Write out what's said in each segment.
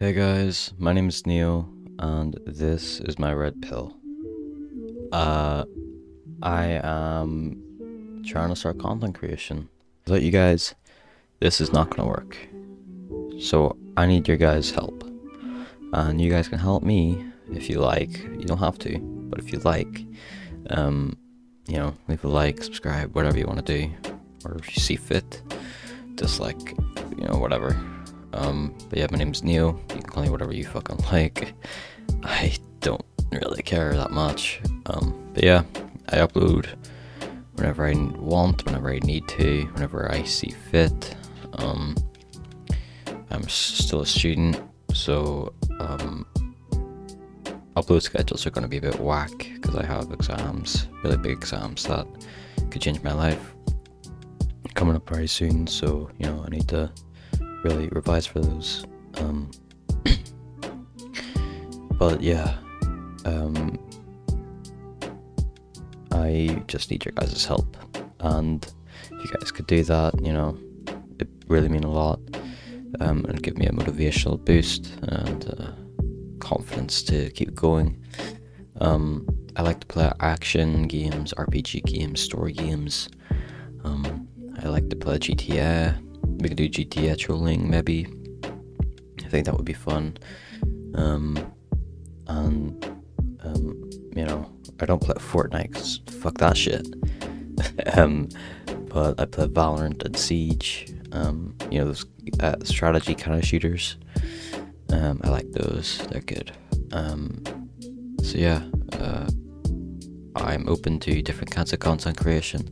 Hey guys, my name is Neil, and this is my red pill. Uh, I am trying to start content creation. Let you guys, this is not gonna work. So I need your guys' help, and you guys can help me if you like. You don't have to, but if you like, um, you know, leave a like, subscribe, whatever you want to do, or if you see fit, dislike, you know, whatever. Um, but yeah, my name's Neo. You can call me whatever you fucking like. I don't really care that much. Um, but yeah, I upload whenever I want, whenever I need to, whenever I see fit. Um, I'm still a student, so um, upload schedules are going to be a bit whack because I have exams, really big exams that could change my life coming up very soon. So you know, I need to really revise for those. Um, but yeah, um, I just need your guys' help, and if you guys could do that, you know, it really mean a lot, um, and give me a motivational boost and uh, confidence to keep going. Um, I like to play action games, RPG games, story games. Um, I like to play GTA we could do GTA trolling maybe. I think that would be fun. Um, and um, you know, I don't play Fortnite because fuck that shit. um, but I play Valorant and Siege. Um, you know those uh, strategy kind of shooters. Um, I like those. They're good. Um, so yeah, uh, I'm open to different kinds of content creation,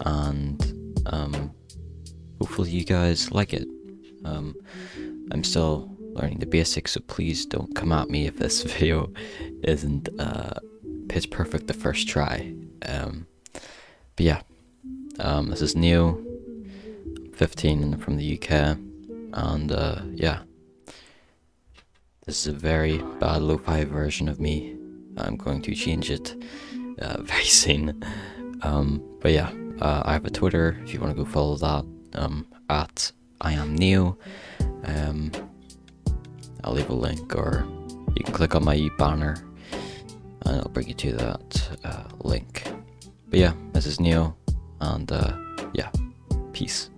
and um, hopefully you guys like it. Um, I'm still learning the basics, so please don't come at me if this video isn't uh, pitch perfect the first try. Um, but yeah, um, this is Neo, 15 from the UK, and uh, yeah, this is a very bad lo-fi version of me. I'm going to change it uh, very soon. Um, but yeah, uh, I have a Twitter if you want to go follow that um, at I am Neo. Um, I'll leave a link, or you can click on my banner, and it'll bring you to that uh, link. But yeah, this is Neo, and uh, yeah, peace.